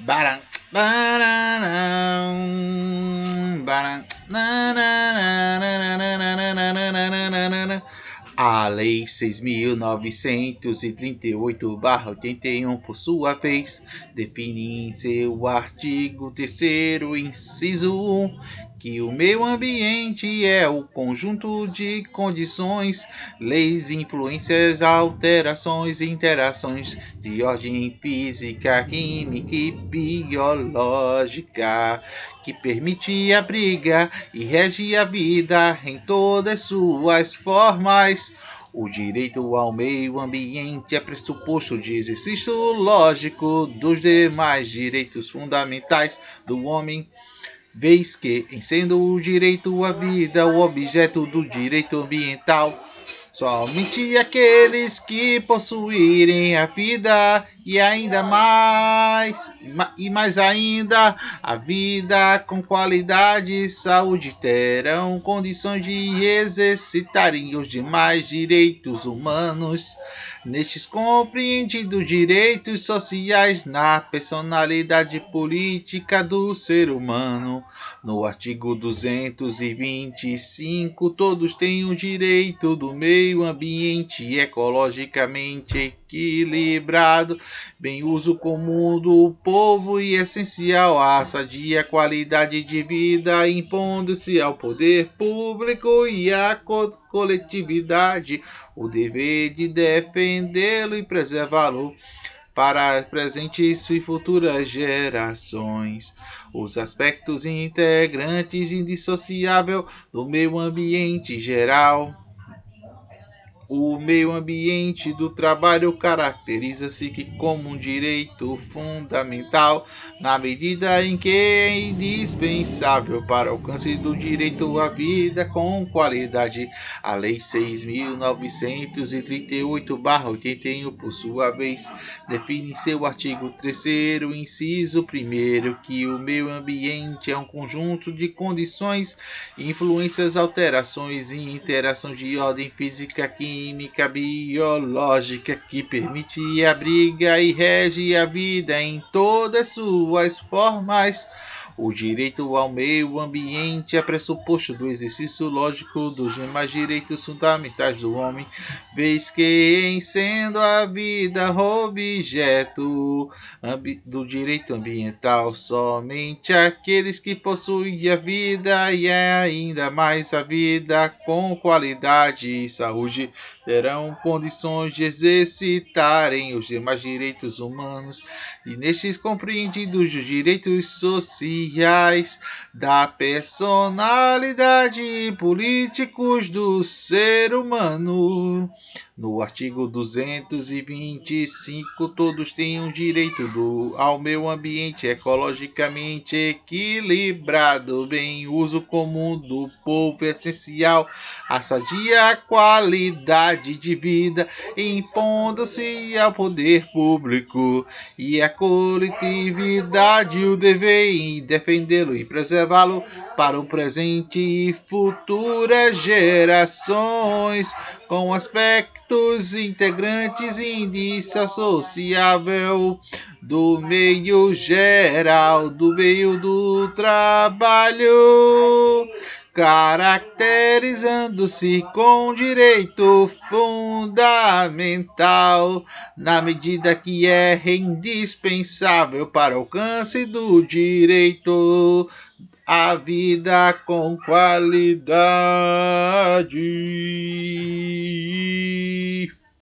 Baram, baram, baram, a Lei 6.938-81, por sua vez, define em seu artigo 3, inciso 1, que o meio ambiente é o conjunto de condições, leis, influências, alterações interações de ordem física, química e biológica que permite abrigar e rege a vida em todas suas formas. O direito ao meio ambiente é pressuposto de exercício lógico dos demais direitos fundamentais do homem vez que, em sendo o direito à vida o objeto do direito ambiental, somente aqueles que possuírem a vida e ainda mais, e mais ainda, a vida com qualidade e saúde terão condições de exercitarem os demais direitos humanos. Nestes compreendidos direitos sociais na personalidade política do ser humano. No artigo 225, todos têm o direito do meio ambiente ecologicamente equilibrado, bem uso comum do povo e essencial. À sadia qualidade de vida, impondo-se ao poder público e à co coletividade. O dever de defendê-lo e preservá-lo para presentes e futuras gerações. Os aspectos integrantes indissociáveis do meio ambiente geral o meio ambiente do trabalho caracteriza-se como um direito fundamental na medida em que é indispensável para o alcance do direito à vida com qualidade. A Lei 6.938-81, por sua vez, define em seu artigo 3 inciso 1 que o meio ambiente é um conjunto de condições, influências, alterações e interações de ordem física, química, química biológica que permite abriga e rege a vida em todas suas formas o direito ao meio ambiente é pressuposto do exercício lógico dos demais direitos fundamentais do homem, vez que, em sendo a vida objeto do direito ambiental, somente aqueles que possuem a vida e ainda mais a vida com qualidade e saúde terão condições de exercitarem os demais direitos humanos e nestes compreendidos os direitos sociais da personalidade políticos do ser humano. No artigo 225, todos têm o um direito do, ao meio ambiente ecologicamente equilibrado, bem uso comum do povo essencial, a sadia qualidade de vida, impondo-se ao poder público e à coletividade o dever em defendê-lo e preservá-lo para o presente e futuras gerações, com aspectos integrantes indissociável do meio geral, do meio do trabalho caracterizando-se com direito fundamental, na medida que é indispensável para o alcance do direito a vida com qualidade.